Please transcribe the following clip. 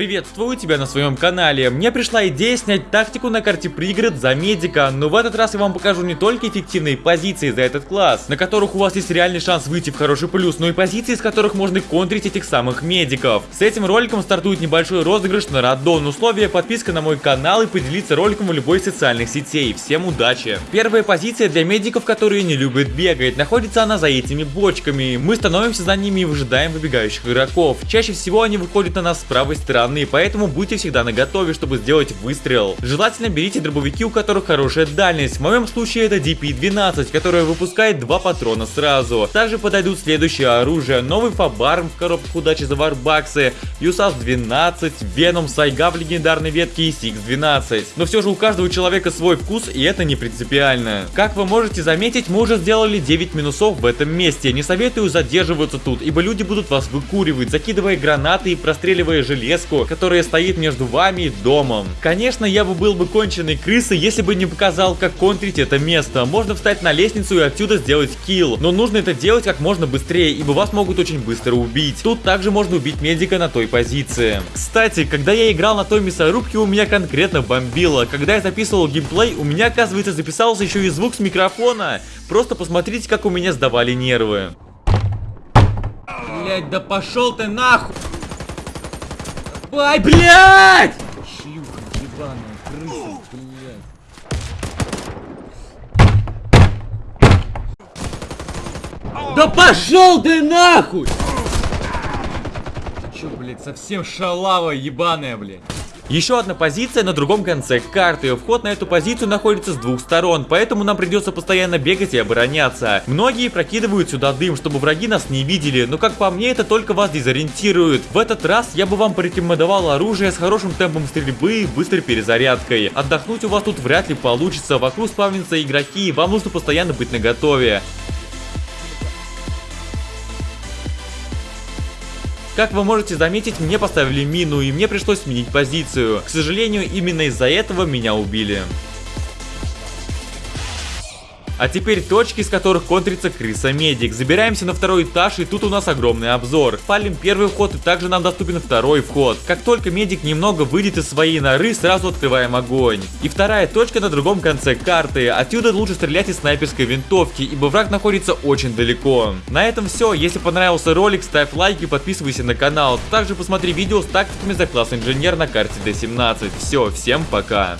Приветствую тебя на своем канале. Мне пришла идея снять тактику на карте пригород за медика, но в этот раз я вам покажу не только эффективные позиции за этот класс, на которых у вас есть реальный шанс выйти в хороший плюс, но и позиции, с которых можно контрить этих самых медиков. С этим роликом стартует небольшой розыгрыш на раддон. Условия подписка на мой канал и поделиться роликом в любой из социальных сетей. Всем удачи! Первая позиция для медиков, которые не любят бегать. Находится она за этими бочками. Мы становимся за ними и выжидаем выбегающих игроков. Чаще всего они выходят на нас с правой стороны стороны, поэтому будьте всегда на готове, чтобы сделать выстрел. Желательно берите дробовики, у которых хорошая дальность. В моем случае это DP-12, которая выпускает два патрона сразу. Также подойдут следующее оружие. Новый Фабарм в коробках удачи за варбаксы, USAS 12, Venom Сайга в легендарной ветке и Six 12. Но все же у каждого человека свой вкус и это не принципиально. Как вы можете заметить, мы уже сделали 9 минусов в этом месте. Не советую задерживаться тут, ибо люди будут вас выкуривать, закидывая гранаты и простреливая железку, которая стоит между вами и домом. Конечно, я бы был бы конченой крысой, если бы не показал, как контрить это место. Можно встать на лестницу и отсюда сделать килл, но нужно это делать как можно быстрее, ибо вас могут очень быстро убить. Тут также можно убить медика на той позиции. Кстати, когда я играл на той мясорубке, у меня конкретно бомбило. Когда я записывал геймплей, у меня, оказывается, записался еще и звук с микрофона. Просто посмотрите, как у меня сдавали нервы. Блять, да пошел ты нахуй! Ай, блядь! Шлюха ебаная, крыса, блядь. Да пошел ты нахуй! Ты чё, блядь, совсем шалава ебаная, блядь? Еще одна позиция на другом конце карты. Вход на эту позицию находится с двух сторон, поэтому нам придется постоянно бегать и обороняться. Многие прокидывают сюда дым, чтобы враги нас не видели, но как по мне это только вас дезориентирует. В этот раз я бы вам порекомендовал оружие с хорошим темпом стрельбы и быстрой перезарядкой. Отдохнуть у вас тут вряд ли получится, вокруг спавнятся игроки, и вам нужно постоянно быть наготове. Как вы можете заметить, мне поставили мину и мне пришлось сменить позицию. К сожалению, именно из-за этого меня убили. А теперь точки, с которых контрится крыса-медик. Забираемся на второй этаж, и тут у нас огромный обзор. Палим первый вход, и также нам доступен второй вход. Как только медик немного выйдет из своей норы, сразу открываем огонь. И вторая точка на другом конце карты. Отсюда лучше стрелять из снайперской винтовки, ибо враг находится очень далеко. На этом все. Если понравился ролик, ставь лайк и подписывайся на канал. Также посмотри видео с тактиками за класс инженер на карте D17. Все, всем пока.